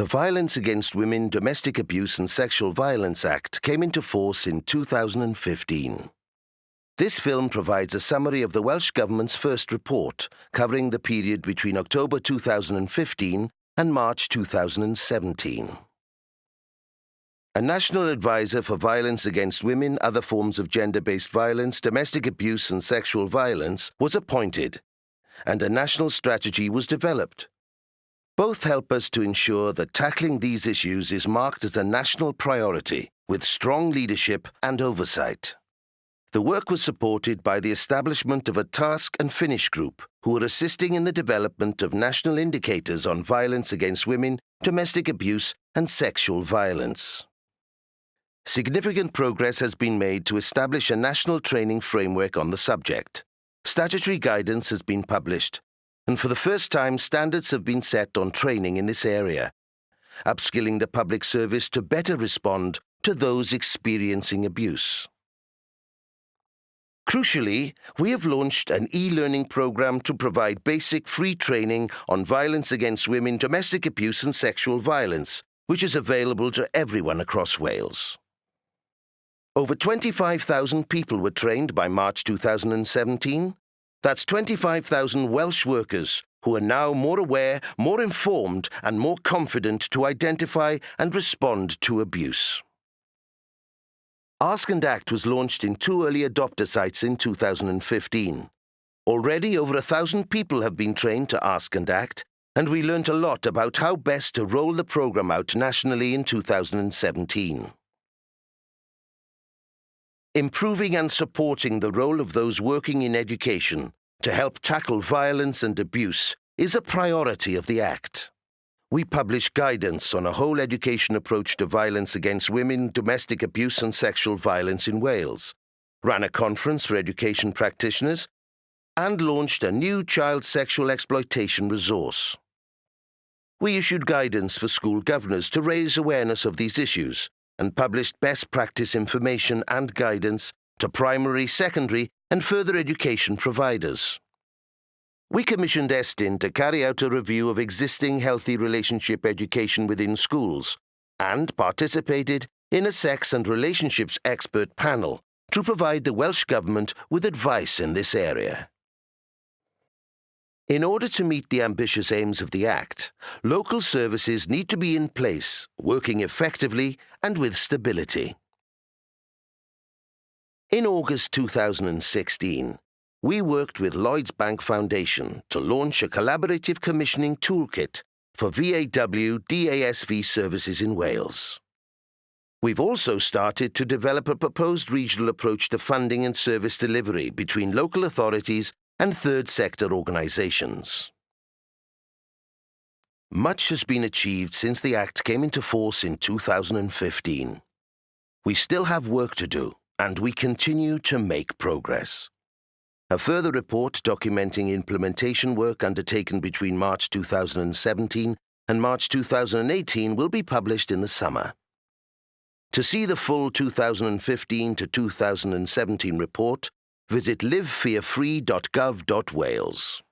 The Violence Against Women, Domestic Abuse and Sexual Violence Act came into force in 2015. This film provides a summary of the Welsh Government's first report, covering the period between October 2015 and March 2017. A National Advisor for Violence Against Women, other forms of gender-based violence, domestic abuse and sexual violence was appointed, and a national strategy was developed. Both help us to ensure that tackling these issues is marked as a national priority, with strong leadership and oversight. The work was supported by the establishment of a task and finish group who are assisting in the development of national indicators on violence against women, domestic abuse and sexual violence. Significant progress has been made to establish a national training framework on the subject. Statutory guidance has been published and for the first time standards have been set on training in this area, upskilling the public service to better respond to those experiencing abuse. Crucially, we have launched an e-learning program to provide basic free training on violence against women, domestic abuse and sexual violence, which is available to everyone across Wales. Over 25,000 people were trained by March 2017, that's 25,000 Welsh workers who are now more aware, more informed and more confident to identify and respond to abuse. Ask and Act was launched in two early adopter sites in 2015. Already over a thousand people have been trained to Ask and Act, and we learnt a lot about how best to roll the programme out nationally in 2017. Improving and supporting the role of those working in education to help tackle violence and abuse is a priority of the Act. We publish guidance on a whole education approach to violence against women, domestic abuse and sexual violence in Wales, ran a conference for education practitioners, and launched a new child sexual exploitation resource. We issued guidance for school governors to raise awareness of these issues and published best practice information and guidance to primary, secondary and further education providers. We commissioned Estyn to carry out a review of existing healthy relationship education within schools and participated in a sex and relationships expert panel to provide the Welsh Government with advice in this area. In order to meet the ambitious aims of the Act, local services need to be in place, working effectively and with stability. In August 2016, we worked with Lloyds Bank Foundation to launch a collaborative commissioning toolkit for VAW DASV services in Wales. We've also started to develop a proposed regional approach to funding and service delivery between local authorities and third sector organisations. Much has been achieved since the Act came into force in 2015. We still have work to do, and we continue to make progress. A further report documenting implementation work undertaken between March 2017 and March 2018 will be published in the summer. To see the full 2015 to 2017 report, visit livefearfree.gov.wales.